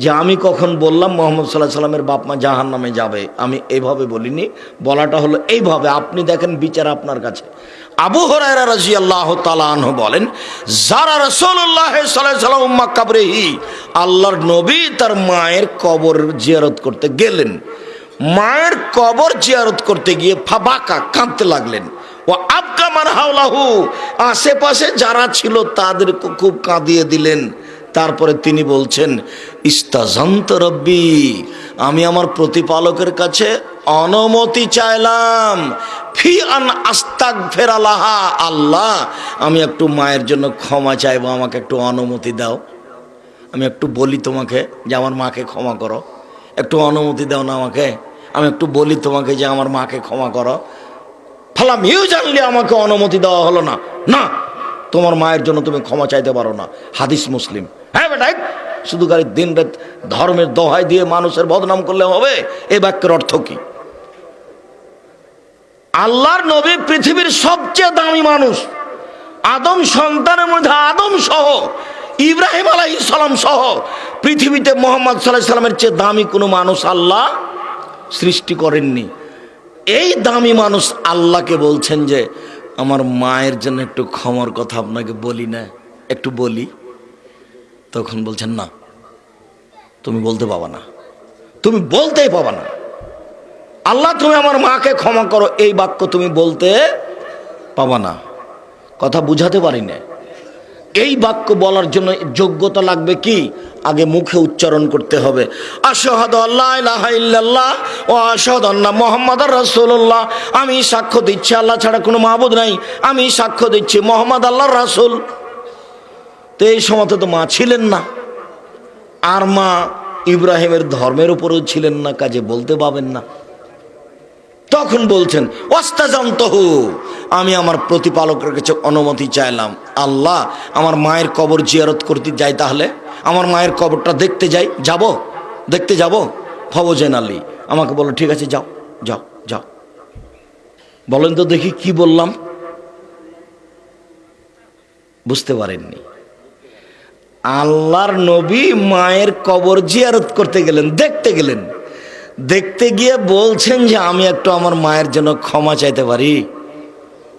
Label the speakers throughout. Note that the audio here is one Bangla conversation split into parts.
Speaker 1: যে আমি কখন বললাম, মোহাম্মদ সাল্লাহ সাল্লামের বাপ মা জাহান নামে যাবে। আমি এইভাবে বলিনি, বলাটা হলো এইভাবে। আপনি দেখেন বিচার আপনার কাছে। আবু হরাইরা রাজি আল্লাহ তালাহ বলেন, যারা রসল্লাহ সাল্লাম উম্মা কাবরেহি আল্লাহর নবী তার মায়ের কবর জিয়ারত করতে গেলেন। মায়ের কবর জিয়ারত করতে গিয়ে ফাবাকা, কাঁদতে লাগলেন। ও আবকা মান হাওলাহু, আশেপাশে যারা ছিল তাদেরকে খুব কাঁদিয়ে দিলেন। তারপরে তিনি বলছেন, ইস্তাজন্ত রব্বি, আমি আমার প্রতিপালকের কাছে অনুমতি চাইলাম। ফি আন আস্তাক ফেরালাহা আল্লাহ, আমি একটু মায়ের জন্য ক্ষমা চাইব, আমাকে একটু অনুমতি দাও। আমি একটু বলি তোমাকে যে আমার মাকে ক্ষমা করো। একটু অনুমতি দাও না আমাকে। আমি একটু বলি তোমাকে যে আমার মাকে ক্ষমা করো। ফালাম ইউ জানলে আমাকে অনুমতি দেওয়া হলো না। না তোমার মায়ের জন্য তুমি ক্ষমা চাইতে পারো না। হাদিস মুসলিম। হ্যাঁ বেটাই শুধু গাড়ি দিন রাত ধর্মের দোহাই দিয়ে মানুষের বদনাম করলে হবে এই বাক্যের অর্থ কি? আল্লাহর নবী পৃথিবীর সবচেয়ে দামি মানুষ, আদম সন্তানের মধ্যে আদম সহ, ইব্রাহিম আলাই সহ, পৃথিবীতে মোহাম্মদ সাল্লাহ সাল্লামের চেয়ে দামি কোনো মানুষ আল্লাহ সৃষ্টি করেননি। এই দামি মানুষ আল্লাহকে বলছেন যে আমার মায়ের জন্য একটু ক্ষমার কথা আপনাকে বলি না, একটু বলি। তখন বলছেন, না, তুমি বলতে পাবা না। তুমি বলতেই পাবা না। আল্লাহ, তুমি আমার মাকে ক্ষমা করো, এই বাক্য তুমি বলতে পাবা না। কথা বুঝাতে পারি না। এই বাক্য বলার জন্য যোগ্যতা লাগবে কি? আগে মুখে উচ্চারণ করতে হবে। আশহাদ আল্লাহ ইল্লাল্লাহ ও আশহাদ আন্না মোহাম্মদ রাসূলুল্লাহ। আমি সাক্ষ্য দিচ্ছি, আল্লাহ ছাড়া কোনো মাহবুদ নাই। আমি সাক্ষ্য দিচ্ছি, মোহাম্মদ আল্লাহর রাসুল। তো এই সময় তো মা ছিলেন না। আর মা ইব্রাহিমের ধর্মের উপরেও ছিলেন না, কাজে বলতে পাবেন না। তখন বলছেন অস্তাজন্তহু আমি আমার প্রতিপালকের কাছে অনুমতি চাইলাম। আল্লাহ, আমার মায়ের কবর জিয়ারত করতে যাই তাহলে? আমার মায়ের কবরটা দেখতে যাই, যাব? দেখতে যাব? ফবজেন আলী আমাকে বলো, ঠিক আছে, যাও যাও যাও। বলেন তো দেখি কি বললাম। বুঝতে পারেননি। আল্লাহর নবী মায়ের কবর জিয়ারত করতে গেলেন, দেখতে গেলেন। দেখতে গিয়ে বলছেন যে, আমি একটু আমার মায়ের জন্য ক্ষমা চাইতে পারি।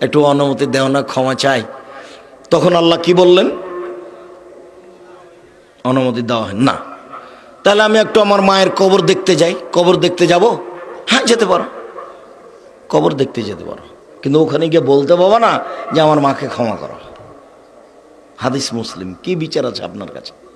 Speaker 1: একটু অনুমতি দেও না, ক্ষমা চাই। তখন আল্লাহ কি বললেন? অনুমতি দেওয়া হয় না। তাহলে আমি একটু আমার মায়ের কবর দেখতে যাই। কবর দেখতে যাব? হ্যাঁ যেতে পারো। কবর দেখতে যেতে পারো। কিন্তু ওখানে গিয়ে বলতে পাবো না যে আমার মাকে ক্ষমা করো। হাদিস মুসলিম, কি বিচার আছে আপনার কাছে?